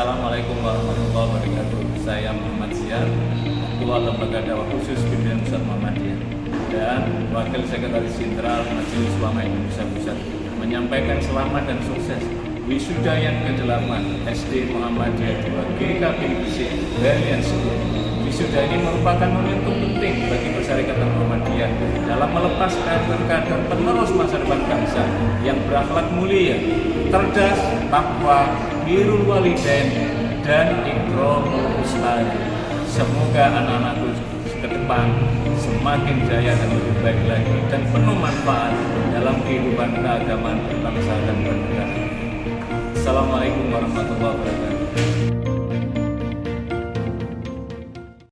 Assalamualaikum warahmatullahi wabarakatuh. Saya Muhammad Ziar, Ketua Lembaga Dakwah Khusus Pimpinan Pusat Muhammadiyah dan Wakil Sekretaris Jenderal Majelis Ulama Indonesia Pusat menyampaikan selamat dan sukses wisuda yang ke-8 SD Muhammadiyah 2 GKP Gresik yang 10. Wisuda ini merupakan momentum penting bagi Persyarikatan Muhammadiyah dalam melepas kader-kader penerus masa depan bangsa yang berakhlak mulia, cerdas, takwa, birul walidain, dan ikramul ustad. Semoga anak-anakku ke depan semakin jaya dan lebih baik lagi dan penuh manfaat dalam kehidupan keagamaan berbangsa dan bernegara. Assalamualaikum warahmatullahi wabarakatuh.